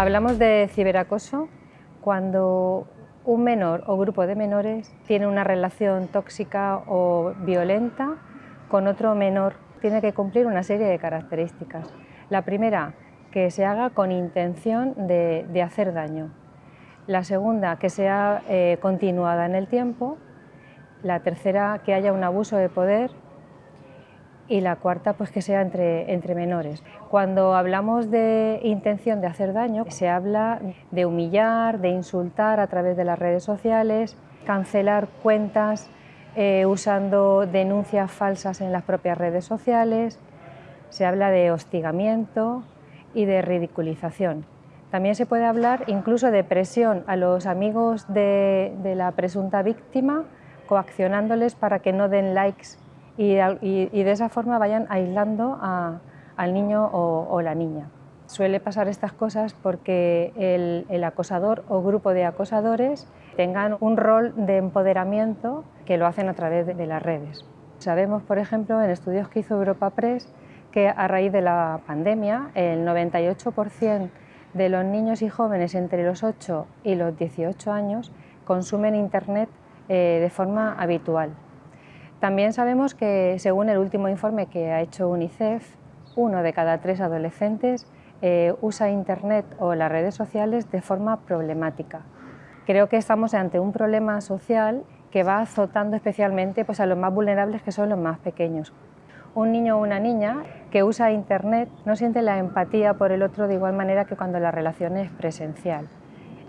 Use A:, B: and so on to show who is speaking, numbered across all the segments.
A: Hablamos de ciberacoso cuando un menor o grupo de menores tiene una relación tóxica o violenta con otro menor. Tiene que cumplir una serie de características. La primera, que se haga con intención de, hacer daño. La segunda, que sea eh, continuada en el tiempo. La tercera, que haya un abuso de poder y la cuarta pues que sea entre, entre menores. Cuando hablamos de intención de hacer daño, se habla de humillar, de insultar a través de las redes sociales, cancelar cuentas eh, usando denuncias falsas en las propias redes sociales, se habla de hostigamiento y de ridiculización. También se puede hablar incluso de presión a los amigos de, de la presunta víctima, coaccionándoles para que no den likes y, de esa forma vayan aislando al niño o, la niña. Suele pasar estas cosas porque el, acosador o grupo de acosadores tengan un rol de empoderamiento que lo hacen a través de, las redes. Sabemos, por ejemplo, en estudios que hizo Europa Press, que a raíz de la pandemia el 98% de los niños y jóvenes entre los 8 y los 18 años consumen Internet eh, de forma habitual. También sabemos que, según el último informe que ha hecho UNICEF, uno de cada tres adolescentes eh, usa Internet o las redes sociales de forma problemática. Creo que estamos ante un problema social que va azotando especialmente pues, a los más vulnerables, que son los más pequeños. Un niño o una niña que usa Internet no siente la empatía por el otro de igual manera que cuando la relación es presencial.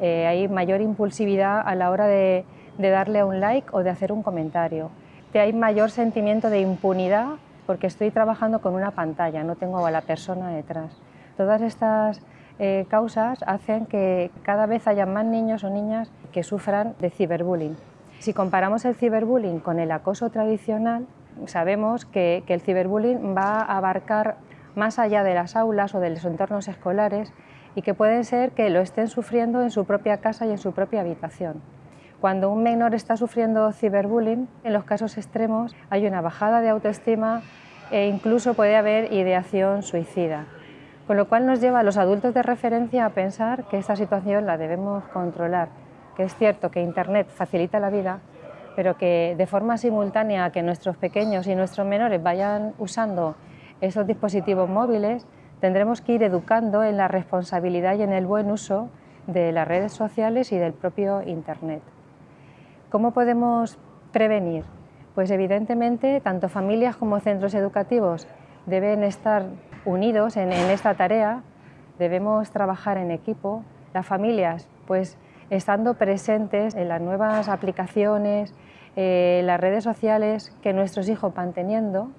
A: Eh, hay mayor impulsividad a la hora de darle un like o de hacer un comentario hay mayor sentimiento de impunidad porque estoy trabajando con una pantalla, no tengo a la persona detrás. Todas estas eh, causas hacen que cada vez haya más niños o niñas que sufran de ciberbullying. Si comparamos el ciberbullying con el acoso tradicional, sabemos que, que el ciberbullying va a abarcar más allá de las aulas o de los entornos escolares y que pueden ser que lo estén sufriendo en su propia casa y en su propia habitación. Cuando un menor está sufriendo ciberbullying, en los casos extremos hay una bajada de autoestima e incluso puede haber ideación suicida. Con lo cual nos lleva a los adultos de referencia a pensar que esta situación la debemos controlar, que es cierto que Internet facilita la vida, pero que de forma simultánea que nuestros pequeños y nuestros menores vayan usando esos dispositivos móviles, tendremos que ir educando en la responsabilidad y en el buen uso de las redes sociales y del propio Internet. ¿Cómo podemos prevenir? Pues evidentemente tanto familias como centros educativos deben estar unidos en, esta tarea, debemos trabajar en equipo, las familias pues estando presentes en las nuevas aplicaciones, eh, las redes sociales que nuestros hijos van teniendo,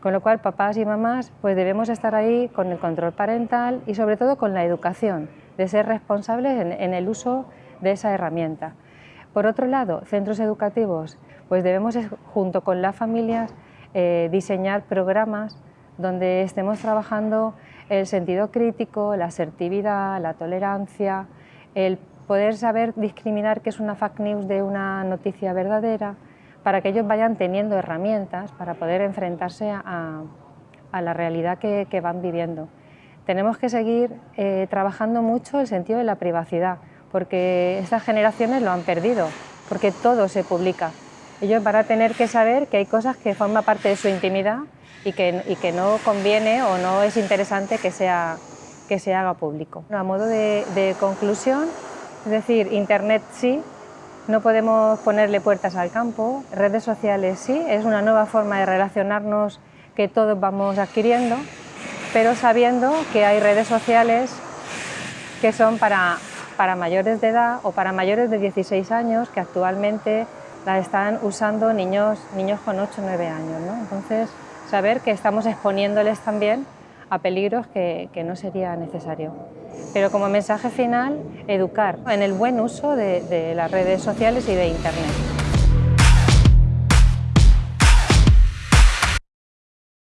A: con lo cual papás y mamás pues debemos estar ahí con el control parental y sobre todo con la educación, de ser responsables en el uso de esa herramienta. Por otro lado, centros educativos, pues debemos junto con las familias eh, diseñar programas donde estemos trabajando el sentido crítico, la asertividad, la tolerancia, el poder saber discriminar qué es una fake news de una noticia verdadera, para que ellos vayan teniendo herramientas para poder enfrentarse a, la realidad que, van viviendo. Tenemos que seguir eh, trabajando mucho el sentido de la privacidad, porque estas generaciones lo han perdido, porque todo se publica. Ellos van a tener que saber que hay cosas que forman parte de su intimidad y que, que no conviene o no es interesante que, sea, que se haga público. A modo de conclusión, es decir, Internet sí, no podemos ponerle puertas al campo, redes sociales sí, es una nueva forma de relacionarnos que todos vamos adquiriendo, pero sabiendo que hay redes sociales que son para para mayores de edad o para mayores de 16 años que actualmente la están usando niños, niños con 8 o 9 años. Entonces, saber que estamos exponiéndoles también a peligros que, no sería necesario. Pero como mensaje final, educar en el buen uso de las redes sociales y de Internet.